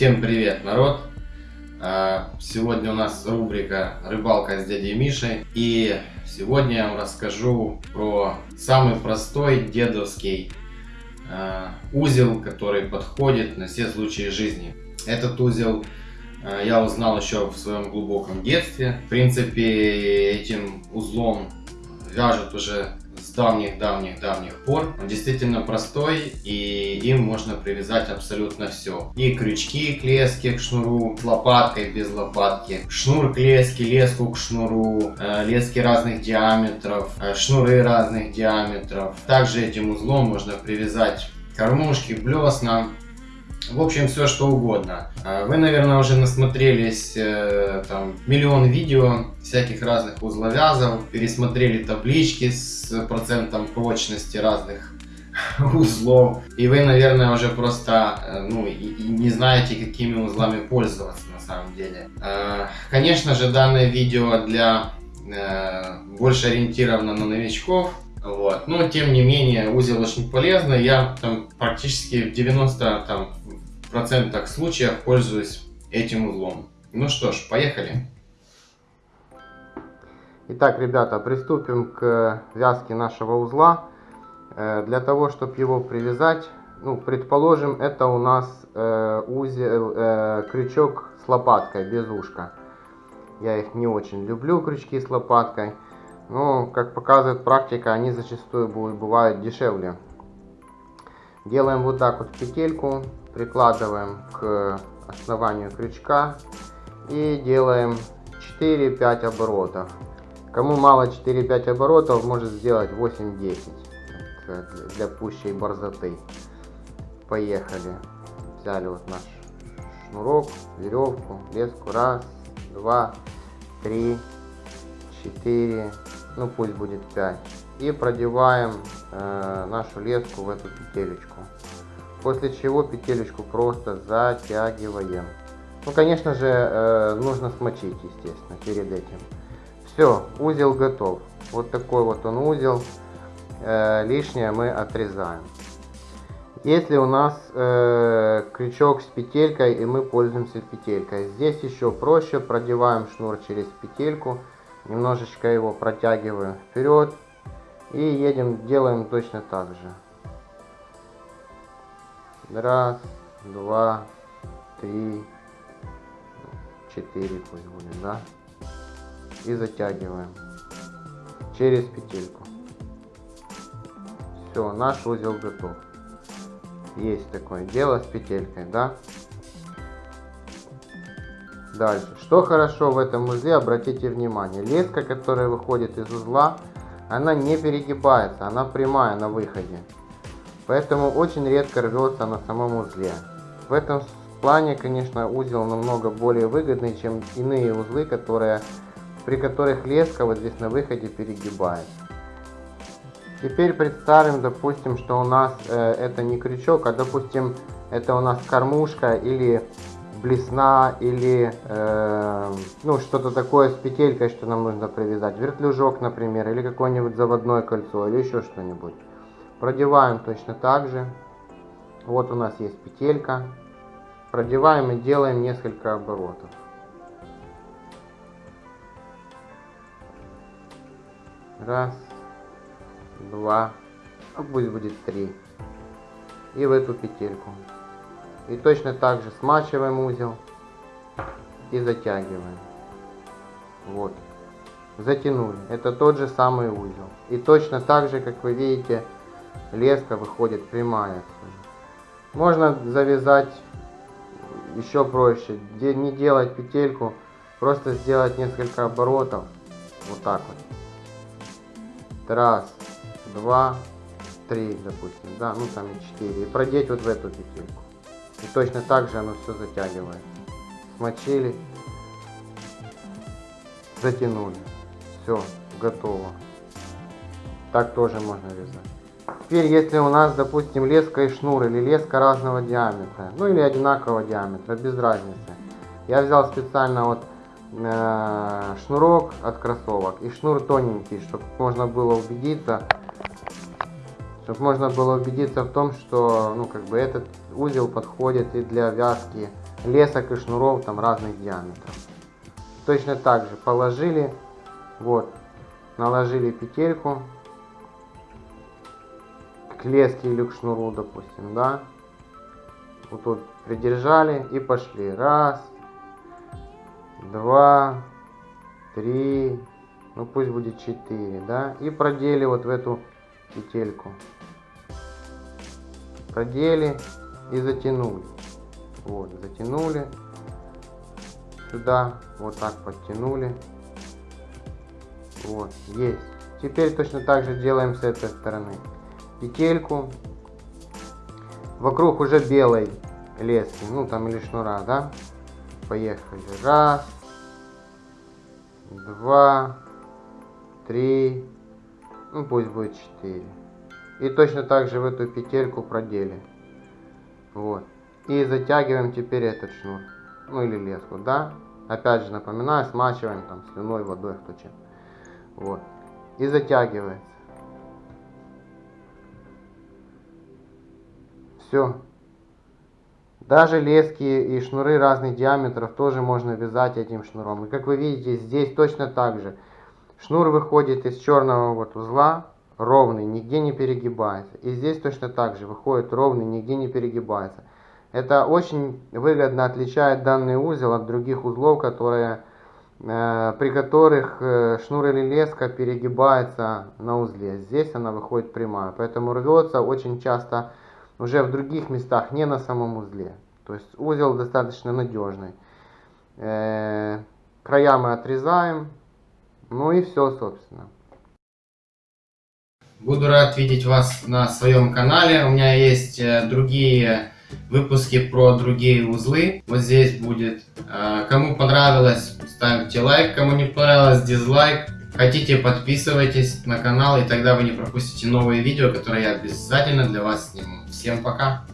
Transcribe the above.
Всем привет, народ! А, сегодня у нас рубрика «Рыбалка с дядей Мишей». И сегодня я вам расскажу про самый простой дедовский а, узел, который подходит на все случаи жизни. Этот узел а, я узнал еще в своем глубоком детстве. В принципе, этим узлом вяжут уже с давних-давних-давних пор. Он действительно простой и им можно привязать абсолютно все. И крючки к леске, к шнуру, с лопаткой, без лопатки, шнур к леске, леску к шнуру, э, лески разных диаметров, э, шнуры разных диаметров. Также этим узлом можно привязать кормушки, блесна, в общем, все что угодно. А вы, наверное, уже насмотрелись э, там миллион видео всяких разных узловязов, пересмотрели таблички с процентом прочности разных узлов. И вы, наверное, уже просто э, ну, и, и не знаете, какими узлами пользоваться на самом деле. Э, конечно же, данное видео для больше ориентировано на новичков. Вот. Но, тем не менее, узел очень полезный. Я там практически в 90 там, процентах случаев пользуюсь этим узлом. Ну что ж, поехали. Итак, ребята, приступим к вязке нашего узла. Э, для того, чтобы его привязать, ну, предположим, это у нас э, узел, э, крючок с лопаткой, без ушка. Я их не очень люблю, крючки с лопаткой. Но, как показывает практика, они зачастую бывают дешевле. Делаем вот так вот петельку прикладываем к основанию крючка и делаем 4-5 оборотов. Кому мало 4-5 оборотов, может сделать 8-10 для пущей борзоты. Поехали. Взяли вот наш шнурок, веревку, леску. Раз, два, три, четыре, ну пусть будет 5. И продеваем э, нашу леску в эту петелечку. После чего петелечку просто затягиваем. Ну, конечно же, э, нужно смочить, естественно, перед этим. Все, узел готов. Вот такой вот он узел. Э, лишнее мы отрезаем. Если у нас э, крючок с петелькой и мы пользуемся петелькой, здесь еще проще. Продеваем шнур через петельку, немножечко его протягиваем вперед и едем, делаем точно так же. Раз, два, три, четыре пусть будет, да? И затягиваем через петельку. Все, наш узел готов. Есть такое дело с петелькой, да? Дальше. Что хорошо в этом узле, обратите внимание. Леска, которая выходит из узла, она не перегибается, она прямая на выходе поэтому очень редко рвется на самом узле. В этом плане, конечно, узел намного более выгодный, чем иные узлы, которые, при которых леска вот здесь на выходе перегибается. Теперь представим, допустим, что у нас э, это не крючок, а допустим это у нас кормушка или блесна или э, ну что-то такое с петелькой, что нам нужно привязать. Вертлюжок, например, или какое-нибудь заводное кольцо, или еще что-нибудь. Продеваем точно так же. Вот у нас есть петелька. Продеваем и делаем несколько оборотов. Раз, два, а пусть будет три. И в эту петельку. И точно так же смачиваем узел и затягиваем. Вот. Затянули. Это тот же самый узел. И точно так же, как вы видите, леска выходит прямая. Можно завязать еще проще, не делать петельку, просто сделать несколько оборотов, вот так вот. Раз, два, три, допустим, да, ну там и четыре. И продеть вот в эту петельку. И точно так же оно все затягивает. Смочили, затянули. Все, готово. Так тоже можно вязать. Теперь, если у нас, допустим, леска и шнур, или леска разного диаметра, ну или одинакового диаметра, без разницы. Я взял специально вот э, шнурок от кроссовок и шнур тоненький, чтобы можно было убедиться, чтобы можно было убедиться в том, что ну как бы этот узел подходит и для вязки лесок и шнуров там разных диаметров. Точно так же положили, вот, наложили петельку к леске или к шнуру, допустим, да. Вот тут придержали и пошли. Раз, два, три, ну пусть будет 4, да, и продели вот в эту петельку. Продели и затянули. Вот, затянули сюда, вот так подтянули. Вот, есть. Теперь точно так же делаем с этой стороны. Петельку вокруг уже белой лески, ну там или шнура, да? Поехали. Раз, два, три, ну пусть будет 4. И точно так же в эту петельку продели. Вот. И затягиваем теперь этот шнур. Ну или леску, да? Опять же напоминаю, смачиваем там слюной, водой, кто чем. Вот. И затягивается. Все. Даже лески и шнуры разных диаметров тоже можно вязать этим шнуром. И как вы видите, здесь точно так же. Шнур выходит из черного вот узла, ровный, нигде не перегибается. И здесь точно так же выходит ровный, нигде не перегибается. Это очень выгодно отличает данный узел от других узлов, которые, э, при которых э, шнур или леска перегибается на узле. Здесь она выходит прямая, поэтому рвется очень часто уже в других местах, не на самом узле. То есть узел достаточно надежный. Э, края мы отрезаем, ну и все, собственно. Буду рад видеть вас на своем канале. У меня есть э, другие выпуски про другие узлы. Вот здесь будет. Э, кому понравилось, ставьте лайк. Кому не понравилось, дизлайк. Хотите, подписывайтесь на канал, и тогда вы не пропустите новые видео, которые я обязательно для вас сниму. Всем пока!